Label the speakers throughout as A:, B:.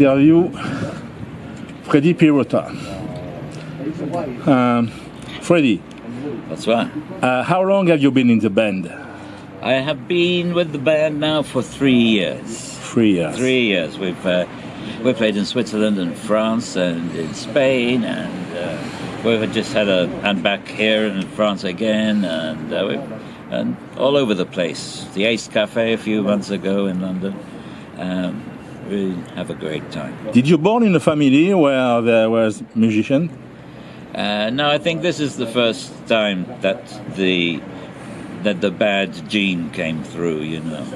A: Interview Freddy Pirota. Um, Freddy,
B: That's right.
A: uh, how long have you been in the band?
B: I have been with the band now for three years.
A: Three years.
B: Three years. We've uh, we played in Switzerland and France and in Spain, and uh, we've just had a and back here in France again, and uh, and all over the place. The Ace Cafe a few months ago in London. Um, we have a great time.
A: Did you born in a family where there was musician?
B: Uh, no, I think this is the first time that the that the bad gene came through, you know.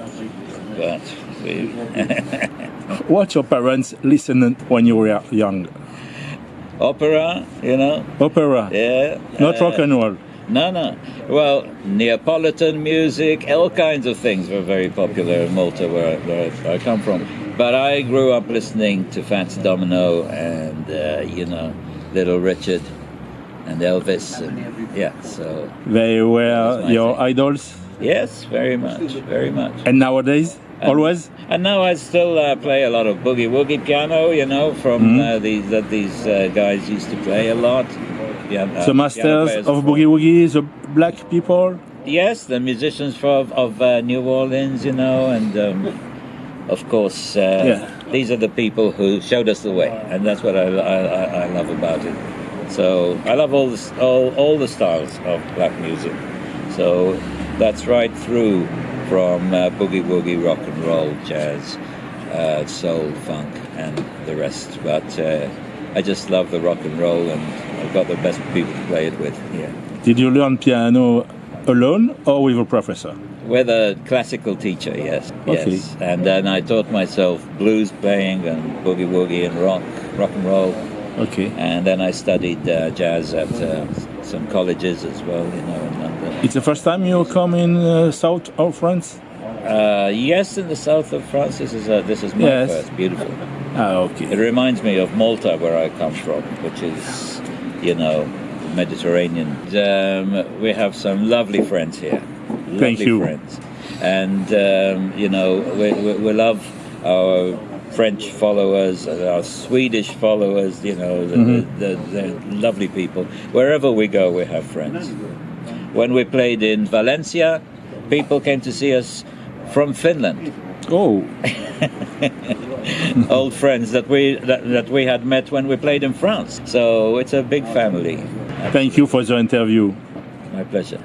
B: But we,
A: What your parents listened when you were young?
B: opera, you know,
A: Opera,
B: yeah.
A: not
B: uh,
A: rock and roll.
B: No, no. Well, Neapolitan music, all kinds of things were very popular in Malta, where I, where I, I come from. But I grew up listening to Fats Domino and uh, you know Little Richard and Elvis, and yeah. So
A: They were your
B: thing.
A: idols.
B: yes, very much, very much.
A: And nowadays,
B: And-
A: always?
B: And now I still uh, play a lot of boogie woogie piano, you know, from
A: Mhm.
B: uh, these that these uh, guys used to play a lot. Yeah, uh,
A: the masters of Boogie Woogie, the black people?
B: Yes, the musicians from, of uh, New Orleans, you know, and um, of course, uh,
A: Yeah.
B: these are the people who showed us the way, and that's what I, I, I- love about it. So I love all the s- all, all the styles of black music. So that's right through from uh, boogie woogie, rock and roll, jazz, uh, soul, funk, and the rest. But uh, I just love the rock and roll, and I've got the best people to play it with here.
A: Did you learn piano alone or with a professor?
B: With a classical teacher, yes,
A: Okay.
B: yes. And then I taught myself blues playing and boogie woogie and rock, rock and roll.
A: Okay.
B: And then I studied uh, jazz at uh, some colleges as well, you know, in London.
A: It's the first time you come in uh, south of France?
B: Uh, yes, in the south of France, this is uh, this is my
A: Yes.
B: first. Beautiful.
A: Ah, okay.
B: It reminds me of Malta, where I come from, which is, you know, Mediterranean. Um, we have some lovely friends here. Lovely
A: Thank you.
B: friends. And, um, you know, we, we, we love our French followers, and our Swedish followers, you know, the,
A: Mm-hmm.
B: the, the, the lovely people. Wherever we go, we have friends. When we played in Valencia, people came to see us from Finland
A: Oh,
B: old friends that we that, that we had met when we played in France. So it's a big family.
A: Thank you for the interview.
B: My pleasure.